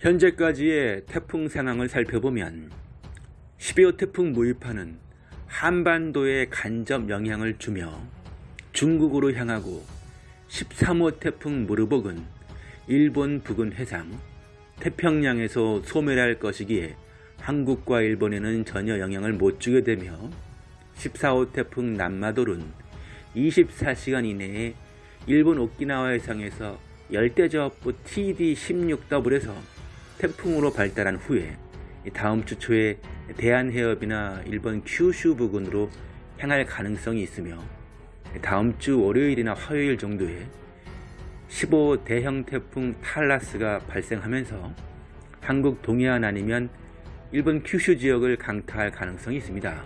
현재까지의 태풍 상황을 살펴보면 12호 태풍 무이파는 한반도에 간접 영향을 주며 중국으로 향하고 13호 태풍 무르복은 일본 부근 해상 태평양에서 소멸할 것이기에 한국과 일본에는 전혀 영향을 못 주게 되며 14호 태풍 남마돌은 24시간 이내에 일본 오키나와 해상에서 열대저압부 TD16W에서 태풍으로 발달한 후에 다음 주 초에 대한해협이나 일본 큐슈 부근으로 향할 가능성이 있으며 다음 주 월요일이나 화요일 정도에 15 대형 태풍 탈라스가 발생하면서 한국 동해안 아니면 일본 큐슈 지역을 강타할 가능성이 있습니다.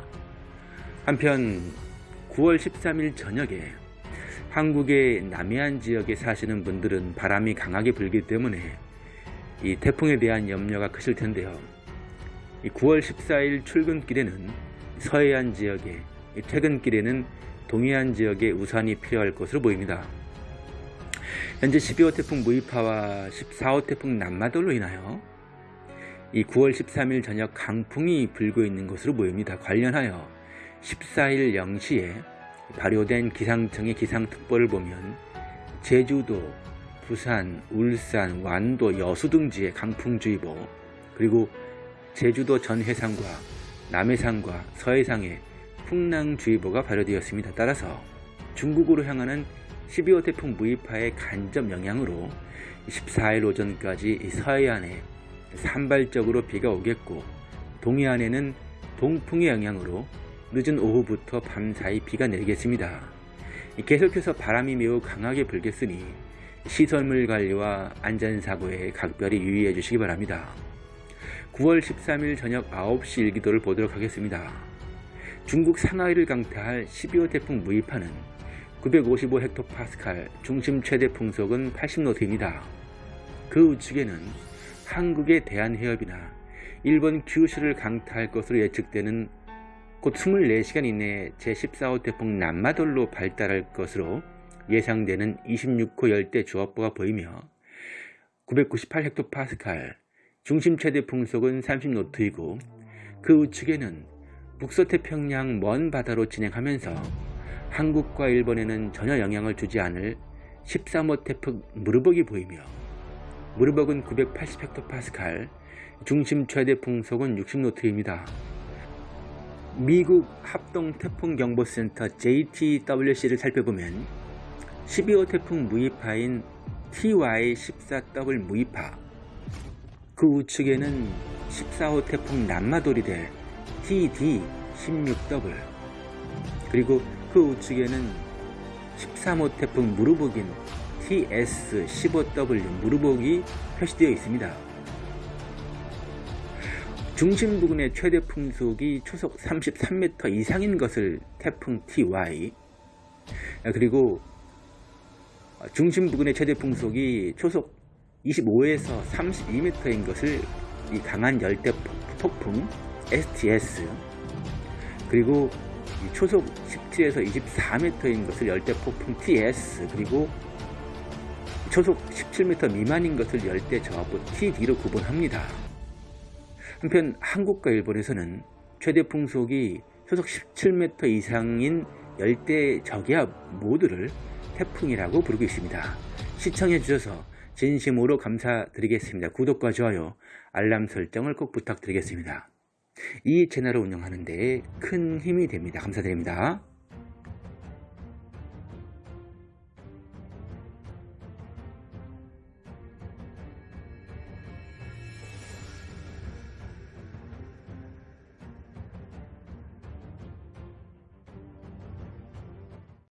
한편 9월 13일 저녁에 한국의 남해안 지역에 사시는 분들은 바람이 강하게 불기 때문에 이 태풍에 대한 염려가 크실 텐데요. 9월 14일 출근길에는 서해안 지역에 퇴근길에는 동해안 지역에 우산이 필요할 것으로 보입니다. 현재 12호 태풍 무이파와 14호 태풍 남마돌로 인하여 이 9월 13일 저녁 강풍이 불고 있는 것으로 보입니다. 관련하여 14일 0시에 발효된 기상청의 기상특보를 보면 제주도, 부산, 울산, 완도, 여수 등지에 강풍주의보 그리고 제주도 전 해상과 남해상과 서해상에 풍랑주의보가 발효되었습니다. 따라서 중국으로 향하는 12호 태풍 무이파의 간접 영향으로 14일 오전까지 서해안에 산발적으로 비가 오겠고 동해안에는 동풍의 영향으로 늦은 오후부터 밤 사이 비가 내리겠습니다. 계속해서 바람이 매우 강하게 불겠으니 시설물 관리와 안전사고에 각별히 유의해 주시기 바랍니다. 9월 13일 저녁 9시 일기도를 보도록 하겠습니다. 중국 상하이를 강타할 12호 태풍 무이파는 955헥토파스칼 중심 최대 풍속은 80노트입니다. 그 우측에는 한국의 대한해협이나 일본 규슈를 강타할 것으로 예측되는 곧 24시간 이내에 제14호 태풍 남마돌로 발달할 것으로 예상되는 26호 열대 주압부가 보이며 998헥토파스칼 중심 최대 풍속은 30노트이고 그 우측에는 북서태평양 먼 바다로 진행하면서 한국과 일본에는 전혀 영향을 주지 않을 13호 태풍 무르벅이 보이며 무르벅은 980헥토파스칼 중심 최대 풍속은 60노트입니다. 미국 합동태풍경보센터 JTWC를 살펴보면 12호 태풍 무이파인 TY14W 무이파. 그 우측에는 14호 태풍 남마돌이 될 TD16W 그리고 그 우측에는 13호 태풍 무르복인 TS15W 무르복이 표시되어 있습니다. 중심 부근의 최대 풍속이 초속 33m 이상인 것을 태풍 TY 그리고 중심 부근의 최대 풍속이 초속 25에서 32m인 것을 이 강한 열대 폭풍 STS 그리고 초속 17에서 24m인 것을 열대 폭풍 TS 그리고 초속 17m 미만인 것을 열대 저하부 TD로 구분합니다. 한편 한국과 일본에서는 최대 풍속이 초속 17m 이상인 열대 저기압 모두를 태풍이라고 부르고 있습니다. 시청해 주셔서 진심으로 감사드리겠습니다. 구독과 좋아요, 알람 설정을 꼭 부탁드리겠습니다. 이 채널을 운영하는 데 큰 힘이 됩니다. 감사드립니다.